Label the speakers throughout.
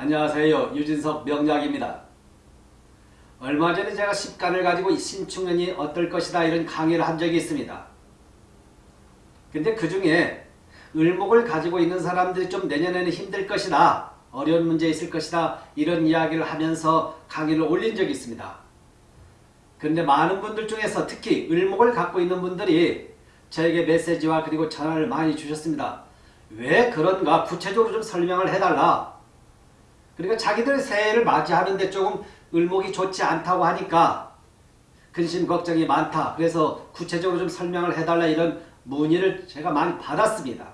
Speaker 1: 안녕하세요. 유진석 명작입니다. 얼마 전에 제가 십간을 가지고 신축년이 어떨 것이다 이런 강의를 한 적이 있습니다. 근데 그 중에 을목을 가지고 있는 사람들이 좀 내년에는 힘들 것이다. 어려운 문제 있을 것이다. 이런 이야기를 하면서 강의를 올린 적이 있습니다. 근데 많은 분들 중에서 특히 을목을 갖고 있는 분들이 저에게 메시지와 그리고 전화를 많이 주셨습니다. 왜 그런가 구체적으로 좀 설명을 해달라. 그러니까 자기들 새해를 맞이하는데 조금 을목이 좋지 않다고 하니까 근심 걱정이 많다. 그래서 구체적으로 좀 설명을 해달라 이런 문의를 제가 많이 받았습니다.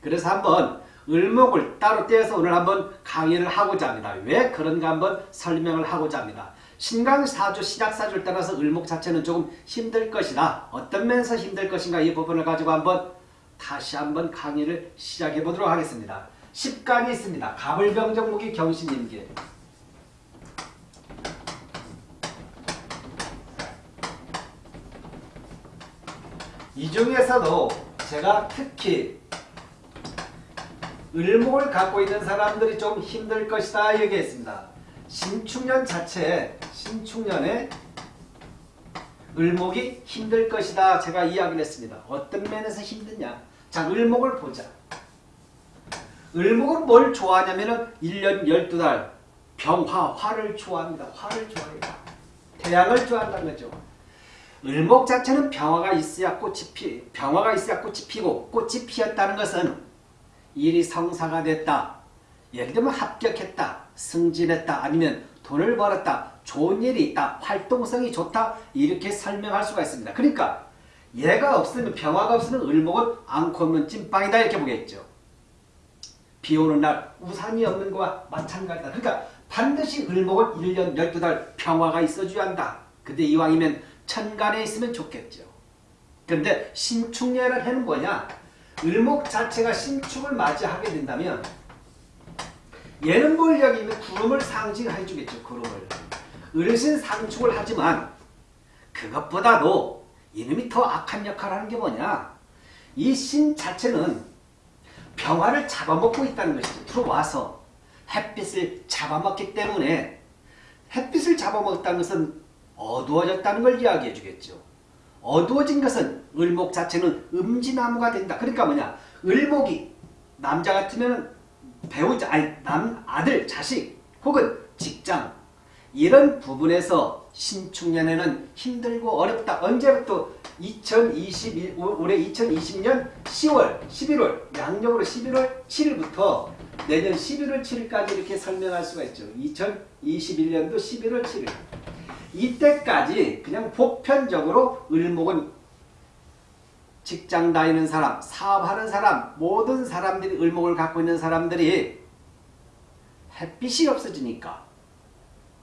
Speaker 1: 그래서 한번 을목을 따로 떼어서 오늘 한번 강의를 하고자 합니다. 왜 그런가 한번 설명을 하고자 합니다. 신강사주, 신약사주를 따라서 을목 자체는 조금 힘들 것이다. 어떤 면에서 힘들 것인가 이 부분을 가지고 한번 다시 한번 강의를 시작해 보도록 하겠습니다. 10간이 있습니다. 가불병정무기 경신임계 이 중에서도 제가 특히 을목을 갖고 있는 사람들이 좀 힘들 것이다 얘기했습니다. 신축년 자체에 신축년에 을목이 힘들 것이다 제가 이야기를 했습니다. 어떤 면에서 힘드냐 자 을목을 보자. 을목은 뭘 좋아하냐면은 1년 12달 병화, 화를 좋아합니다. 화를 좋아해요. 태양을 좋아한다는 거죠. 을목 자체는 병화가 있어야 꽃이 피, 병화가 있어야 꽃이 피고 꽃이 피었다는 것은 일이 성사가 됐다. 예를 들면 합격했다. 승진했다. 아니면 돈을 벌었다. 좋은 일이 있다. 활동성이 좋다. 이렇게 설명할 수가 있습니다. 그러니까 얘가 없으면 병화가 없으면 을목은 앙코 없는 찐빵이다 이렇게 보겠죠. 비 오는 날 우산이 없는 거와 마찬가지다. 그러니까 반드시 을목은 1년 12달 평화가 있어줘야 한다. 근데 이왕이면 천간에 있으면 좋겠죠. 그런데 신축년을 해는 뭐냐? 을목 자체가 신축을 맞이하게 된다면 얘는 뭘 여기면 구름을 상징해 주겠죠. 구름을. 을신 상축을 하지만 그것보다도 이놈이 더 악한 역할을 하는 게 뭐냐? 이 신 자체는 평화를 잡아먹고 있다는 것이죠. 들어와서 햇빛을 잡아먹기 때문에 햇빛을 잡아먹었다는 것은 어두워졌다는 걸 이야기해 주겠죠. 어두워진 것은 을목 자체는 음지나무가 된다. 그러니까 뭐냐? 을목이 남자 같으면 배우자, 아니 남 아들, 자식 혹은 직장 이런 부분에서 신축년에는 힘들고 어렵다. 언제부터 2021 올해 2020년 10월, 11월 양력으로 11월 7일부터 내년 11월 7일까지 이렇게 설명할 수가 있죠. 2021년도 11월 7일. 이때까지 그냥 보편적으로 을목은 직장 다니는 사람, 사업하는 사람, 모든 사람들이 을목을 갖고 있는 사람들이 햇빛이 없어지니까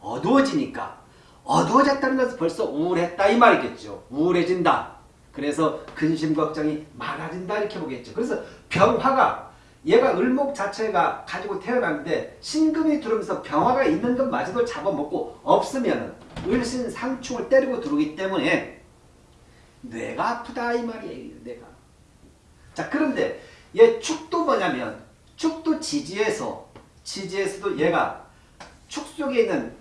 Speaker 1: 어두워지니까 어두워졌다는 것은 벌써 우울했다 이 말이겠죠. 우울해진다. 그래서 근심 걱정이 많아진다 이렇게 보겠죠. 그래서 병화가 얘가 을목 자체가 가지고 태어났는데 신금이 들어오면서 병화가 있는 것마저도 잡아먹고 없으면 을신 상충을 때리고 들어오기 때문에 뇌가 아프다 이 말이에요. 뇌가. 자 그런데 얘 축도 뭐냐면 축도 지지에서 지지에서도 얘가 축 속에 있는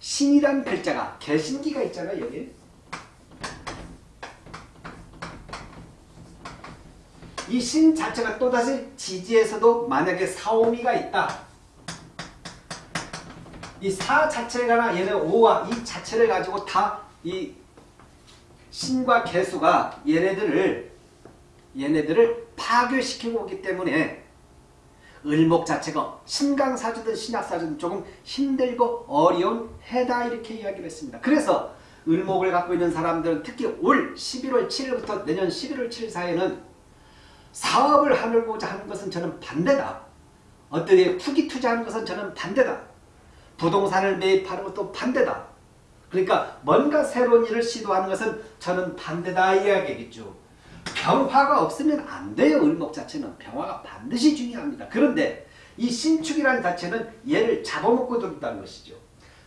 Speaker 1: 신이란 글자가 개신기가 있잖아요. 여기. 이 신 자체가 또다시 지지에서도 만약에 사오미가 있다. 이 사 자체가 얘네 오와 이 자체를 가지고 다 이 신과 개수가 얘네들을 얘네들을 파괴시키고 오기 때문에 을목 자체가 신강사주든 신약사주든 조금 힘들고 어려운 해다 이렇게 이야기를 했습니다. 그래서 을목을 갖고 있는 사람들은 특히 올 11월 7일부터 내년 11월 7일 사이에는 사업을 하려고자 하는 것은 저는 반대다. 어떻게 투기 투자하는 것은 저는 반대다. 부동산을 매입하는 것도 반대다. 그러니까 뭔가 새로운 일을 시도하는 것은 저는 반대다 이야기겠죠. 병화가 없으면 안 돼요. 을목 자체는. 병화가 반드시 중요합니다. 그런데 이 신축이라는 자체는 얘를 잡아먹고 들었다는 것이죠.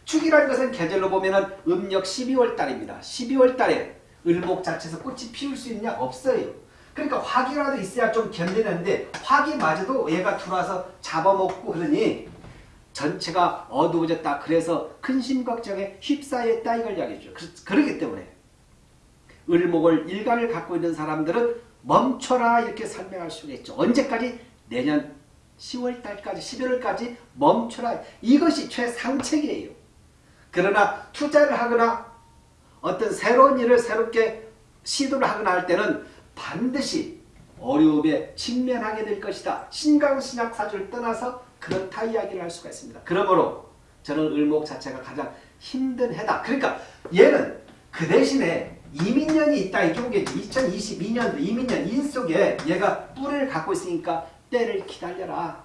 Speaker 1: 축이라는 것은 계절로 보면 음력 12월 달입니다. 12월 달에 을목 자체에서 꽃이 피울 수 있냐? 없어요. 그러니까 화기라도 있어야 좀 견디는데 화기마저도 얘가 들어와서 잡아먹고 그러니 전체가 어두워졌다. 그래서 근심 걱정에 휩싸였다 이걸 이야기해죠. 그렇기 때문에 을목을 일간을 갖고 있는 사람들은 멈춰라 이렇게 설명할 수가 있죠. 언제까지? 내년 10월달까지 11월까지 멈춰라. 이것이 최상책이에요. 그러나 투자를 하거나 어떤 새로운 일을 새롭게 시도를 하거나 할 때는 반드시 어려움에 직면하게 될 것이다. 신강신약 사주를 떠나서 그렇다 이야기를 할 수가 있습니다. 그러므로 저는 을목 자체가 가장 힘든 해다. 그러니까 얘는 그 대신에 이민년이 있다 이쪽이겠지. 2022년도 이민년 인 속에 얘가 뿔을 갖고 있으니까 때를 기다려라.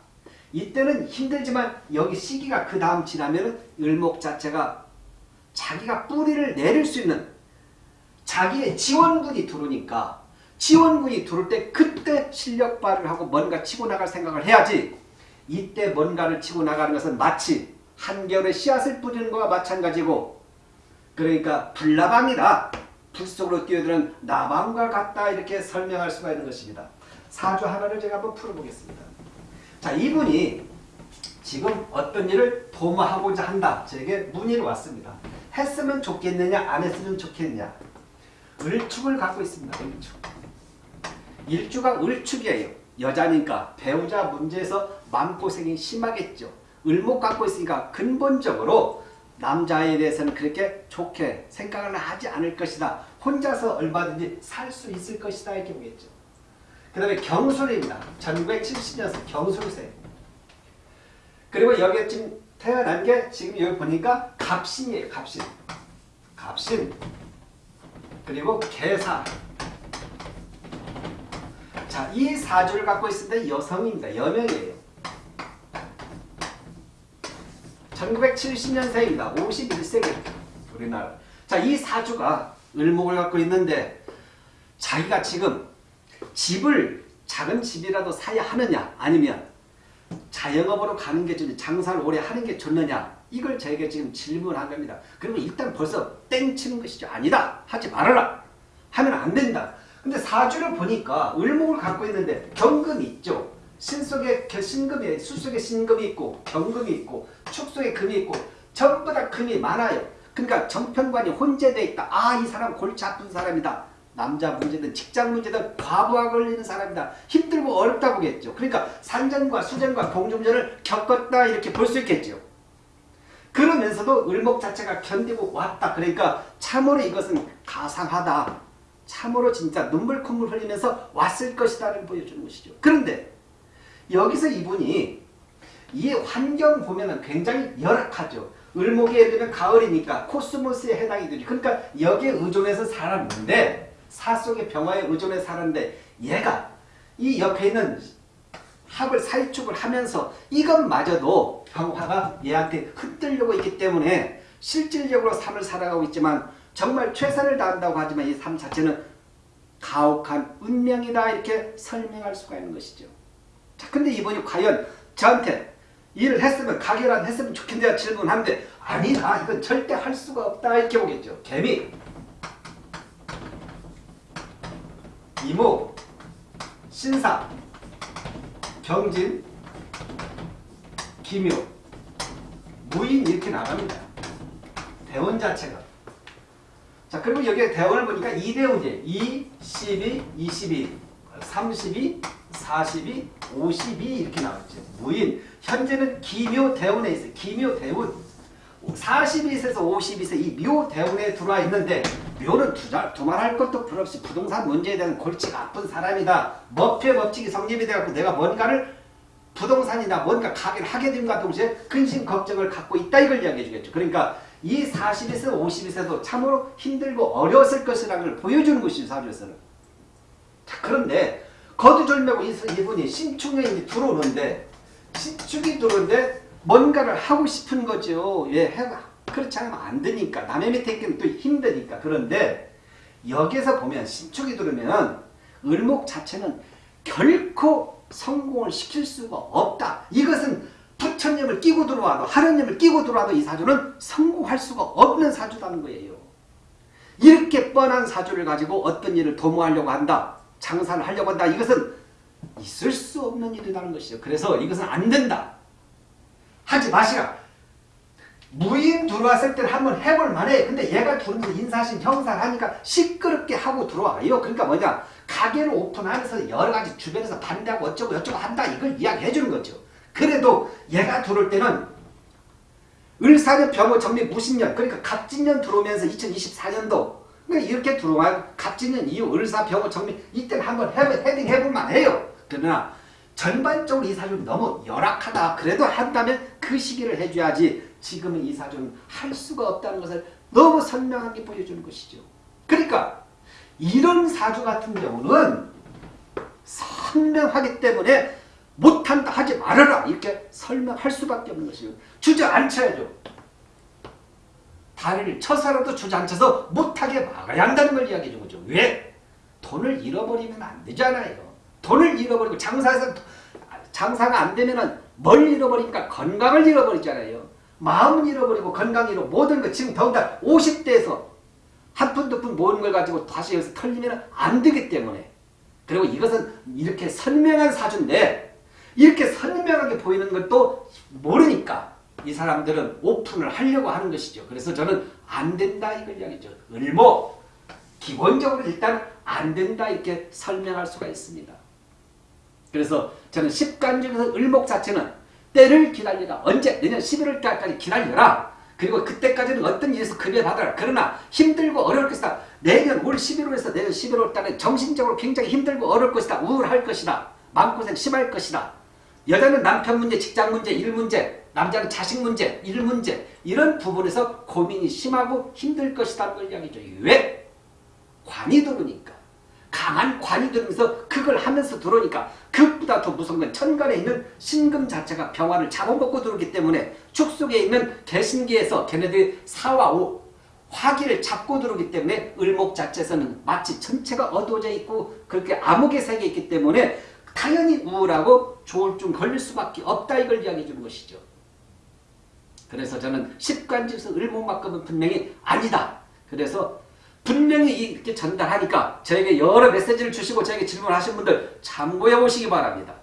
Speaker 1: 이때는 힘들지만 여기 시기가 그 다음 지나면 을목 자체가 자기가 뿌리를 내릴 수 있는 자기의 지원군이 들어오니까 지원군이 들어올 때 그때 실력 발휘를 하고 뭔가 치고 나갈 생각을 해야지 이때 뭔가를 치고 나가는 것은 마치 한겨울에 씨앗을 뿌리는 것과 마찬가지고 그러니까 불나방이다. 불 속으로 뛰어드는 나방과 같다 이렇게 설명할 수가 있는 것입니다. 사주 하나를 제가 한번 풀어보겠습니다. 자 이분이 지금 어떤 일을 도모하고자 한다. 제게 문의를 왔습니다. 했으면 좋겠느냐 안 했으면 좋겠느냐. 을축을 갖고 있습니다. 을축. 일주가 을축이에요. 여자니까 배우자 문제에서 마음고생이 심하겠죠. 을목 갖고 있으니까 근본적으로 남자에 대해서는 그렇게 좋게 생각을 하지 않을 것이다. 혼자서 얼마든지 살 수 있을 것이다. 이렇게 보겠죠. 그 다음에 경술입니다. 1970년생 경술생. 그리고 여기 지금 태어난 게 지금 여기 보니까 갑신이에요. 갑신. 갑신. 그리고 개사. 자, 이 사주를 갖고 있을 때 여성입니다. 여명이에요. 1970년생입니다. 51세기 우리나라. 자, 이 사주가 을목을 갖고 있는데 자기가 지금 집을 작은 집이라도 사야 하느냐 아니면 자영업으로 가는 게 좋냐 장사를 오래 하는 게 좋느냐 이걸 저에게 지금 질문한 겁니다. 그러면 일단 벌써 땡치는 것이죠. 아니다. 하지 말아라. 하면 안 된다. 근데 사주를 보니까 을목을 갖고 있는데 경금이 있죠. 신 속에 신금이 수 속에 신금이 있고 경금이 있고 축 속에 금이 있고 전부 다 금이 많아요. 그러니까 정편관이 혼재되어 있다. 아 이 사람 골치 아픈 사람이다. 남자 문제든 직장 문제든 과부하 걸리는 사람이다. 힘들고 어렵다 보겠죠. 그러니까 산전과 수전과 공중전을 겪었다 이렇게 볼 수 있겠죠. 그러면서도 을목 자체가 견디고 왔다. 그러니까 참으로 이것은 가상하다. 참으로 진짜 눈물 콧물 흘리면서 왔을 것이다를 보여주는 것이죠. 그런데 여기서 이분이 이 환경 보면 굉장히 열악하죠. 을목이 예를 들면 가을이니까 코스모스에 해당이 되죠. 그러니까 여기에 의존해서 살았는데 사 속의 병화에 의존해 살았는데 얘가 이 옆에 있는 합을 사이축을 하면서 이것마저도 병화가 얘한테 흔들려고 있기 때문에 실질적으로 삶을 살아가고 있지만 정말 최선을 다한다고 하지만 이 삶 자체는 가혹한 운명이다 이렇게 설명할 수가 있는 것이죠. 자, 근데 이분이 과연 저한테 일을 했으면 가결한 했으면 좋겠냐 질문하는데 아니다 이건 절대 할 수가 없다. 이렇게 보겠죠. 개미. 이모. 신사. 경진. 기묘 무인 이렇게 나갑니다. 대원 자체가. 자 그리고 여기에 대원을 보니까 2대원이에요. 2, 12, 22, 32, 42, 52 이렇게 나왔죠. 무인. 현재는 기묘 대원에 있어요. 기묘 대원. 42세에서 52세 이 묘 대원에 들어와 있는데 묘는 두말할 것도 필없이 부동산 문제에 대한 골치가 아픈 사람이다. 머피의 법칙이 성립이 돼갖고 내가 뭔가를 부동산이나 뭔가 가게를 하게 된과 동시에 근심 걱정을 갖고 있다 이걸 이야기해 주겠죠. 그러니까 이 40에서 52세도 참으로 힘들고 어려웠을 것이라는 걸 보여주는 것이죠. 사주에서는. 자, 그런데 거두절매고 이분이 신축에 들어오는데 신축이 들어오는데 뭔가를 하고 싶은 거죠. 예, 해봐. 그렇지 않으면 안 되니까. 남의 밑에 있기는 또 힘드니까. 그런데 여기서 보면 신축이 들어오면 을목 자체는 결코 성공을 시킬 수가 없다. 이것은 부처님을 끼고 들어와도 하느님을 끼고 들어와도 이 사주는 성공할 수가 없는 사주라는 거예요. 이렇게 뻔한 사주를 가지고 어떤 일을 도모하려고 한다. 장사를 하려고 한다. 이것은 있을 수 없는 일이라는 것이죠. 그래서 이것은 안 된다. 하지 마시라. 무인 들어왔을 때는 한번 해볼 만해. 근데 얘가 들어오면서 인사신 형사를 하니까 시끄럽게 하고 들어와요. 그러니까 뭐냐. 가게를 오픈하면서 여러 가지 주변에서 반대하고 어쩌고 저쩌고 한다. 이걸 이야기해 주는 거죠. 그래도 얘가 들어올 때는 을사년 병호 정리 무신년 그러니까 갑진년 들어오면서 2024년도 그러니까 이렇게 들어와 갑진년 이후 을사 병호 정리 이때는 한번 해, 헤딩 해볼만 해요. 그러나 전반적으로 이 사주는 너무 열악하다. 그래도 한다면 그 시기를 해줘야지 지금은 이 사주는 할 수가 없다는 것을 너무 선명하게 보여주는 것이죠. 그러니까 이런 사주 같은 경우는 선명하기 때문에 못한다 하지 말아라 이렇게 설명할 수밖에 없는 것이요. 주저앉혀야죠. 다리를 쳐서라도 주저앉혀서 못하게 막아야 한다는 걸 이야기해 준 거죠. 왜? 돈을 잃어버리면 안 되잖아요. 돈을 잃어버리고 장사에서 장사가 안 되면은 뭘 잃어버리니까 건강을 잃어버리잖아요. 마음은 잃어버리고 건강 잃어 모든 것 지금 더군다나 50대에서 한 푼 두 푼 모은 걸 가지고 다시 여기서 털리면 안 되기 때문에 그리고 이것은 이렇게 선명한 사주인데 이렇게 선명하게 보이는 것도 모르니까 이 사람들은 오픈을 하려고 하는 것이죠. 그래서 저는 안 된다 이걸 이야기죠. 을모 기본적으로 일단 안 된다 이렇게 설명할 수가 있습니다. 그래서 저는 10간 중에서 을목 자체는 때를 기다리라. 언제? 내년 11월 달까지 기다려라. 그리고 그때까지는 어떤 일에서 급여받아라. 그러나 힘들고 어려울 것이다. 내년 올 11월에서 내년 11월 달에 정신적으로 굉장히 힘들고 어려울 것이다. 우울할 것이다. 마음고생 심할 것이다. 여자는 남편 문제, 직장 문제, 일 문제, 남자는 자식 문제, 일 문제 이런 부분에서 고민이 심하고 힘들 것이라는 걸 이야기죠. 왜? 관이 들어오니까. 강한 관이 들으면서 그걸 하면서 들어오니까 그것보다 더 무서운 건 천간에 있는 신금 자체가 병화를 잡아먹고 들어오기 때문에 축속에 있는 개신기에서 걔네들이 사와 오 화기를 잡고 들어오기 때문에 을목 자체에서는 마치 전체가 어두워져 있고 그렇게 암흑의 세계에 있기 때문에 당연히 우울하고 조울증 걸릴 수밖에 없다 이걸 이야기해 주는 것이죠. 그래서 저는 십간지에서 을목만큼은 분명히 아니다. 그래서 분명히 이렇게 전달하니까 저에게 여러 메시지를 주시고 저에게 질문하신 분들 참고해 보시기 바랍니다.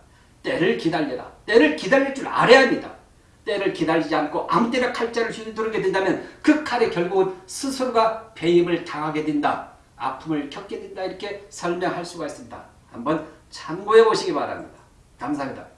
Speaker 1: 때를 기다려라. 때를 기다릴 줄 알아야 합니다. 때를 기다리지 않고 아무 때나 칼자를 휘두르게 된다면 그 칼에 결국은 스스로가 배임을 당하게 된다. 아픔을 겪게 된다. 이렇게 설명할 수가 있습니다. 한번 참고해 보시기 바랍니다. 감사합니다.